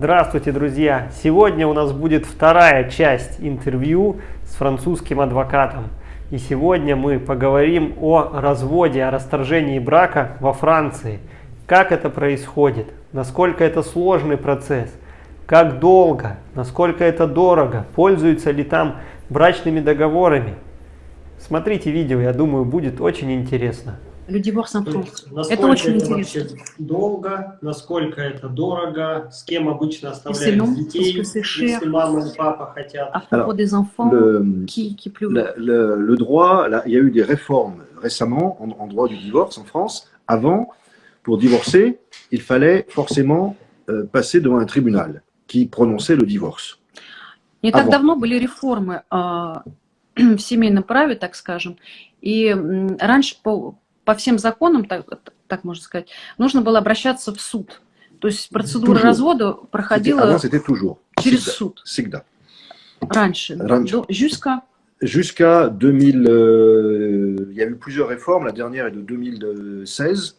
Здравствуйте, друзья! Сегодня у нас будет вторая часть интервью с французским адвокатом. И сегодня мы поговорим о разводе, о расторжении брака во Франции. Как это происходит, насколько это сложный процесс, как долго, насколько это дорого, пользуются ли там брачными договорами. Смотрите видео, я думаю, будет очень интересно. Le divorce en То France. есть, Насколько Это очень это интересно. вообще долго, насколько это дорого, с кем обычно long, оставляют детей, parce que c'est cher. если мама и папа хотят. À propos Alors, des enfants Le, qui, qui pleurent. le- le- le droit, là, il y a eu des réformes récemment en, en droit du divorce en France. Avant, pour divorcer, il fallait forcément euh, passer devant un tribunal qui prononçait le divorce. Не так вот. давно были реформы а, в семейном праве, так скажем, и м, раньше по, по всем законам, так, так можно сказать, нужно было обращаться в суд. То есть процедура Toujours. развода проходила через Sigda. суд Sigda. раньше. Раньше. Jusqu'à Jusqu'à 2000, euh, il y a eu plusieurs réformes. La dernière est de 2016.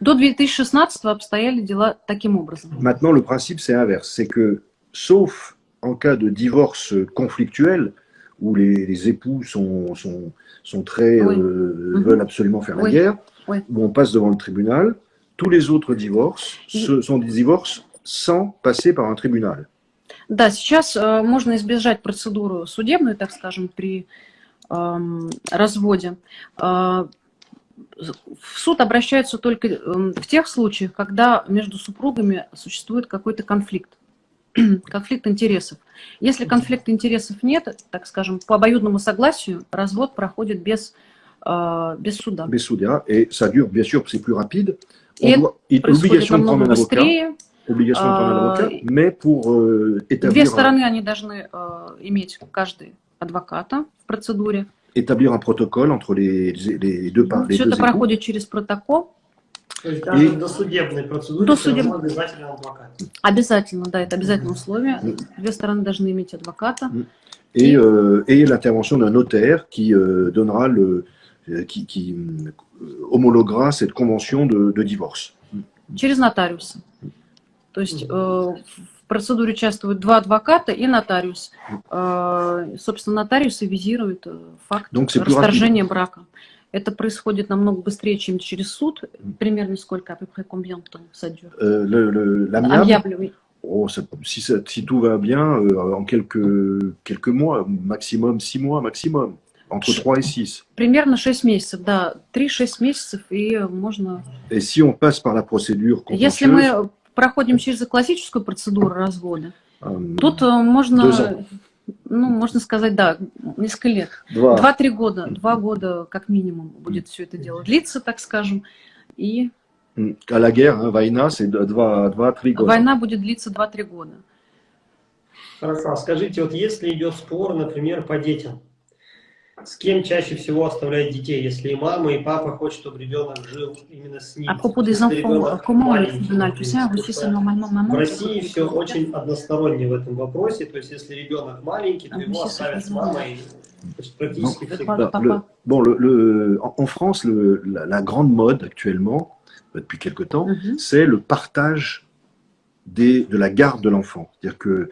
до 2016 обстояли дела таким образом. Maintenant, le principe, c'est inverse. C'est que, sauf en cas de divorce conflictuel, où les, les époux sont, sont, sont très, Oui. euh, Mhm. veulent absolument faire la Oui. guerre, Oui. où on passe devant le tribunal, tous les autres divorces ce sont des divorces sans passer par un tribunal. Да, сейчас э, можно избежать процедуру судебную, так скажем, при эм, разводе. Э, в суд обращаются только эм, в тех случаях, когда между супругами существует какой-то конфликт, конфликт интересов. Если конфликта интересов нет, так скажем, по обоюдному согласию развод проходит без, э, без суда. Без суда, et ça dure, bien sûr, c'est plus rapide. Et doit- il- obligation de prendre un avocat, быстрее. obligation de prendre un avocat, mais pour euh, Две établir, un, стороны они должны э, иметь каждый адвоката в процедуре. établir un protocole entre les, les, deux, par- les Все deux это проходит через протокол. То есть даже И- досудебной процедуре До все равно судеб- обязательно адвокат. Обязательно, да, это обязательное условие. Две стороны должны иметь адвоката. et, euh, et l'intervention d'un notaire qui euh, donnera le, euh, qui, qui, euh, homologuera cette convention de, de divorce. через нотариуса. То есть э, в процедуре участвуют два адвоката и нотариус. Э, собственно, нотариусы визируют э, факт Donc, расторжения брака. Это происходит намного быстрее, чем через суд. Примерно сколько, à peu près combien de temps ça dure? Euh, le, le- l'amiable, Amiable, oui. oh, ça- si, ça- si tout va bien, euh, en quelques, quelques mois, maximum six mois, maximum, entre Je- 3 et 6. Примерно 6 месяцев, да. 3-6 месяцев, и можно... Et si on passe par la procédure Если мы проходим через классическую процедуру развода, euh, Тут э, можно, ну, можно сказать, да, несколько лет. два- Два-три года, два года как минимум будет все это дело длиться, так скажем. И à la guerre, hein, Vaina, c'est 2-3 года. война будет длиться два-три года. Хорошо, а скажите, вот если идет спор, например, по детям, с кем чаще всего оставляют детей, если и мама, и папа хочет, чтобы ребенок жил именно с ним? А поводу des enfants, comment le маленький, tribunal, tu sais, что normalement В maman. России все очень односторонне в этом вопросе, то есть если ребенок маленький, то А, его ну, оставят с мамой то есть практически Ну, всегда. Bon, le, le- en, en France, le- la, la grande mode actuellement, depuis quelque temps, Мгм. c'est le partage des, de la garde de l'enfant. C'est-à-dire que,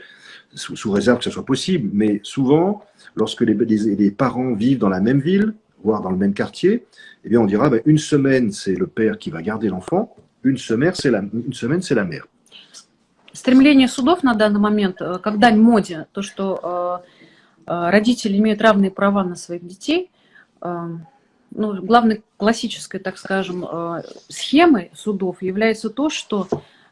sous, sous réserve que ce soit possible, mais souvent, lorsque les, les- les parents vivent dans la même ville, voire dans le même quartier, eh bien, on dira ben, une semaine, c'est le père qui va garder l'enfant, une semaine, c'est la, une semaine, c'est la mère. Стремление судов на данный момент, э, как дань моде, то, что э, э, родители имеют равные права на своих детей, э, ну, главной классической, так скажем, э, схемой судов является то, что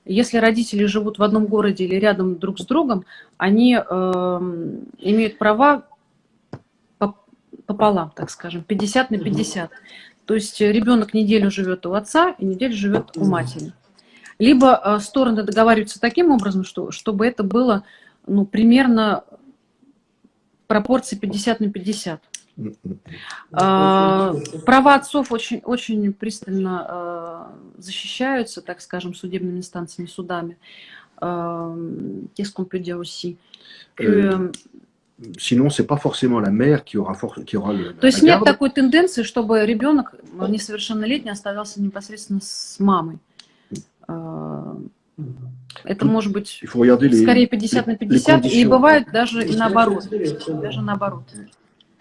если родители живут в одном городе или рядом друг с другом, они э, имеют права поп- пополам, так скажем, 50 на 50. То есть ребенок неделю живет у отца и неделю живет у матери. Либо э, стороны договариваются таким образом, что, чтобы это было ну, примерно пропорции 50 на 50. А, Права отцов очень, очень пристально э, защищаются, так скажем, судебными инстанциями, судами. Э, Qu'est-ce qu'on peut dire aussi Que, Sinon, c'est pas forcément la mère qui aura, for- qui aura le, То есть нет такой тенденции, чтобы ребенок несовершеннолетний оставался непосредственно с мамой. Э, Это Тут может быть скорее 50 на les 50, и бывает даже и наоборот. Даже наоборот.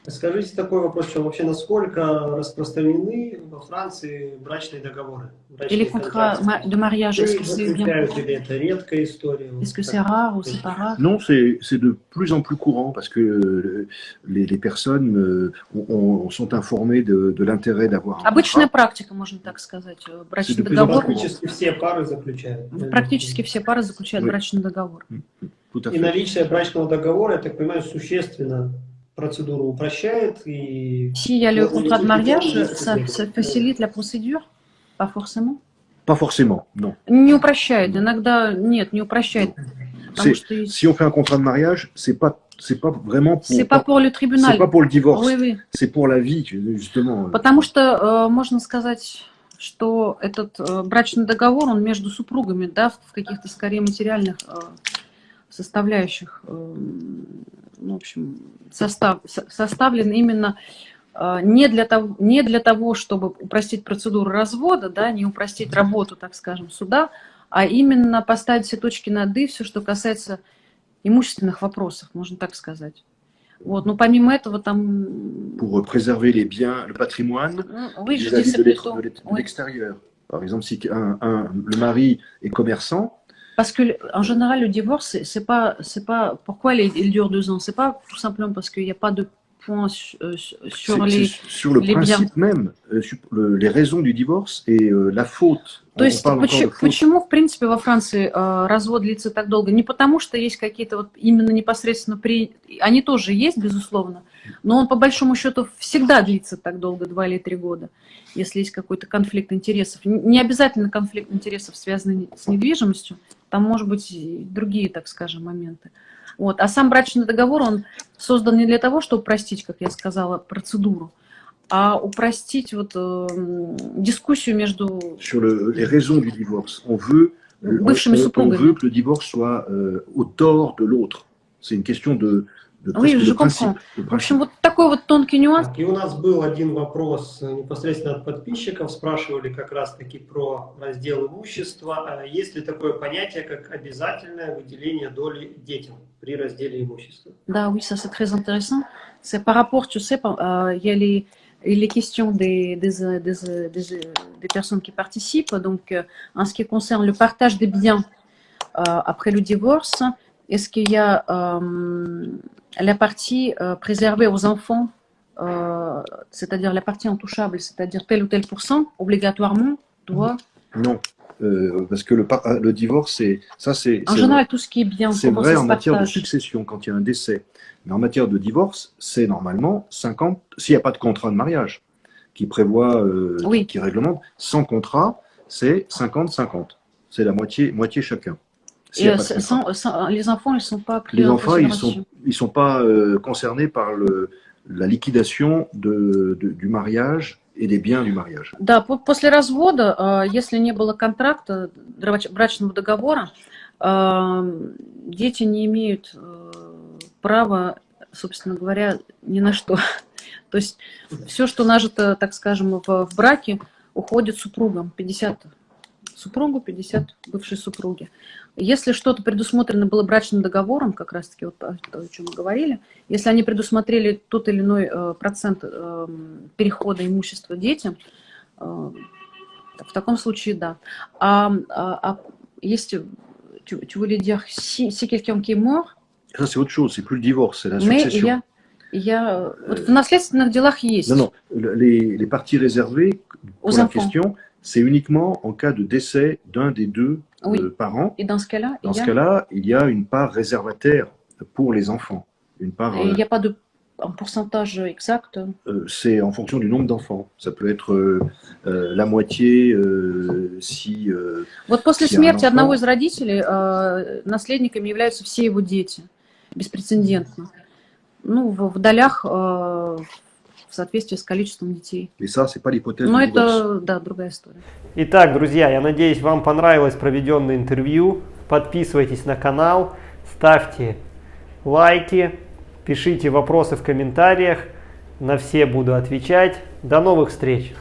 Скажите такой вопрос, что вообще насколько распространены во Франции брачные договоры? Брачные Или контракты? de mariage, est-ce Или que c'est bien заключают, или это редкая история? Est-ce que c'est rare ou c'est pas rare Non, c'est de plus en plus courant parce que euh, les, les personnes euh, ont- ont- sont informées de, de l'intérêt d'avoir un Обычная практика, можно так сказать. э, Брачный договор. plus Практически все пары заключают. Практически все пары заключают брачный договор. À И наличие брачного договора, я так понимаю, существенно S'il y a le Вот, contrat de и- mariage, и- ça, ça facilite la procédure Pas forcément. Pas forcément, non. Не упрощает. Иногда нет, не упрощает. Потому C'est- что есть- Si on fait un contrat de mariage, c'est pas c'est pas vraiment pour c'est pas pour le c'est tribunal. pas pour le divorce, Oui, oui. c'est pour la vie justement. Потому что э, можно сказать, что этот э, брачный договор, он между супругами, да, в каких-то скорее материальных э, составляющих, э, ну, в общем, состав, со- составлен именно э, не для, того, не для того, чтобы упростить процедуру развода, да, не упростить работу, так скажем, суда, а именно поставить все точки над «и», все, что касается имущественных вопросов, можно так сказать. Вот. Но помимо этого там... Pour préserver les biens, le patrimoine ну, Oui, je vis-à-vis dis de l'extérieur. Par exemple, si un, un- le mari est commerçant, Parce que en général, le divorce, c'est- pas, c'est pas. Pourquoi il, il dure deux ans C'est pas tout simplement parce qu'il n'y a pas de point su- euh, su- sur les. sur le les principe même, euh, sur le- les raisons du divorce et euh, la faute. То есть почему, почему, в принципе, во Франции э, развод длится так долго? Не потому, что есть какие-то вот именно непосредственно при... Они тоже есть, безусловно, но он по большому счету всегда длится так долго, два или три года, если есть какой-то конфликт интересов. Не обязательно конфликт интересов, связанный с недвижимостью, там может быть другие, так скажем, моменты. Вот. А сам брачный договор, он создан не для того, чтобы упростить, как я сказала, процедуру, а упростить вот, м, дискуссию между Sur le- les raisons du divorce, on veut, on, Бывшими on- on супругами. veut que le divorce soit euh, au tort de l'autre. C'est une question de, Oui, je comprends. В общем, вот такой вот тонкий нюанс. И у нас был один вопрос э, непосредственно от подписчиков. Спрашивали как раз-таки про раздел имущества. А Есть ли такое понятие, как обязательное выделение доли детям при разделе имущества? Да, oui, ça c'est très intéressant. C'est par rapport, tu sais, euh, il y a les, les questions des, des, euh, des, euh, des, euh, des personnes qui participent. Donc, euh, en ce qui concerne le partage des biens euh, après le divorce, est-ce qu'il y a euh, la partie euh, préservée aux enfants, euh, c'est-à-dire la partie intouchable, c'est-à-dire tel ou tel pourcent, obligatoirement, doit. Non, euh, parce que le, divorce, c'est ça, c'est En général, tout ce qui est bien, C'est vrai en matière de succession quand il y a un décès. Mais en matière de divorce, c'est normalement 50, s'il n'y a pas de contrat de mariage qui prévoit, Oui. qui réglemente, sans contrat, c'est 50-50. C'est la moitié, moitié chacun. Et euh, sans- sans- les enfants, ils ne sont pas pris Les en enfants, ils considération. sont, ils sont pas euh, concernés par le, la liquidation de, de- du mariage et des biens du mariage. Да, по- после развода, э, если не было контракта, брачного договора, э, дети не имеют э, права, собственно говоря, ни на что. То есть все, что нажито, так скажем, в браке, уходит супругам. 50 супругу, 50 бывшей супруги. Если что-то предусмотрено было брачным договором, как раз-таки вот то, о чем мы говорили, если они предусмотрели тот или иной э, процент э, перехода имущества детям, э, в таком случае, да. А, а- а если tu, voulais dire si, si quelqu'un qui est mort, Ça, c'est autre chose, c'est plus le divorce, c'est la succession. y a вот в наследственных делах есть. Non, non, le- les, les parties réservées pour la enfants. question, c'est uniquement en cas de décès d'un des deux Oui. euh, parents. Et dans ce cas-là, il Dans y ce a, cas-là, il y a une part réservataire pour les enfants. Une part, et il n'y a pas de un pourcentage exact. euh, c'est en fonction du nombre d'enfants. Ça peut être euh, euh, la moitié euh, si. euh, Вот после Если смерти оно одного впало- из родителей э, наследниками являются все его дети. Беспрецедентно. Ну, в, в долях э, в соответствии с количеством детей. Но это, да, другая история. Итак, друзья, я надеюсь, вам понравилось проведенное интервью. Подписывайтесь на канал, ставьте лайки, пишите вопросы в комментариях. На все буду отвечать. До новых встреч!